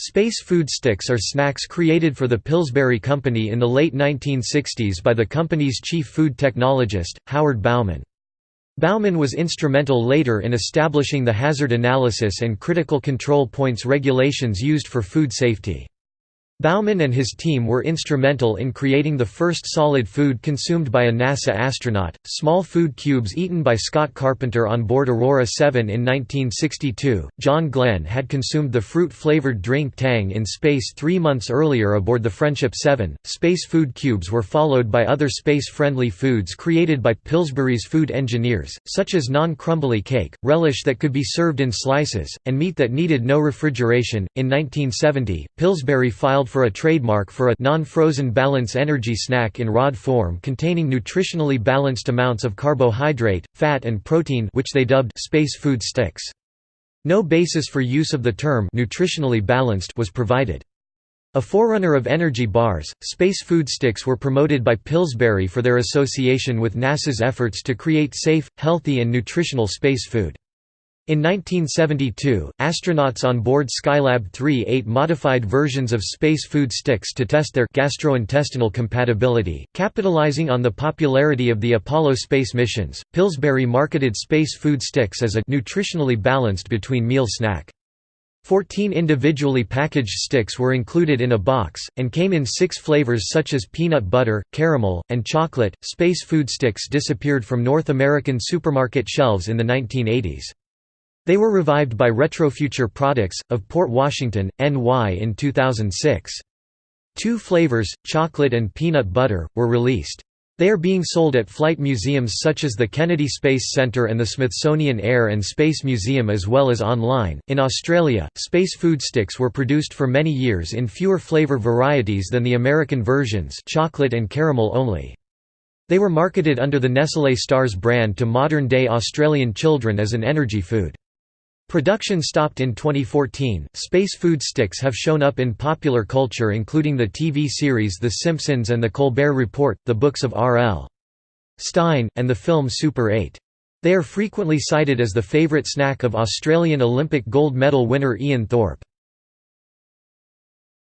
Space food sticks are snacks created for the Pillsbury Company in the late 1960s by the company's chief food technologist, Howard Bauman. Bauman was instrumental later in establishing the hazard analysis and critical control points regulations used for food safety. Bauman and his team were instrumental in creating the first solid food consumed by a NASA astronaut, small food cubes eaten by Scott Carpenter on board Aurora 7 in 1962. John Glenn had consumed the fruit flavored drink Tang in space three months earlier aboard the Friendship 7. Space food cubes were followed by other space friendly foods created by Pillsbury's food engineers, such as non crumbly cake, relish that could be served in slices, and meat that needed no refrigeration. In 1970, Pillsbury filed filed for a trademark for a non-frozen balance energy snack in rod form containing nutritionally balanced amounts of carbohydrate, fat and protein which they dubbed space food sticks. No basis for use of the term nutritionally balanced was provided. A forerunner of energy bars, space food sticks were promoted by Pillsbury for their association with NASA's efforts to create safe, healthy and nutritional space food. In 1972, astronauts on board Skylab 3 ate modified versions of space food sticks to test their gastrointestinal compatibility. Capitalizing on the popularity of the Apollo space missions, Pillsbury marketed space food sticks as a nutritionally balanced between meal snack. Fourteen individually packaged sticks were included in a box, and came in six flavors such as peanut butter, caramel, and chocolate. Space food sticks disappeared from North American supermarket shelves in the 1980s. They were revived by Retrofuture Products, of Port Washington, NY in 2006. Two flavors, chocolate and peanut butter, were released. They are being sold at flight museums such as the Kennedy Space Center and the Smithsonian Air and Space Museum as well as online. In Australia, space food sticks were produced for many years in fewer flavor varieties than the American versions, chocolate and caramel only. They were marketed under the Nestlé Stars brand to modern-day Australian children as an energy food. Production stopped in 2014. Space food sticks have shown up in popular culture, including the TV series The Simpsons and The Colbert Report, the books of R.L. Stine, and the film Super 8. They are frequently cited as the favourite snack of Australian Olympic gold medal winner Ian Thorpe.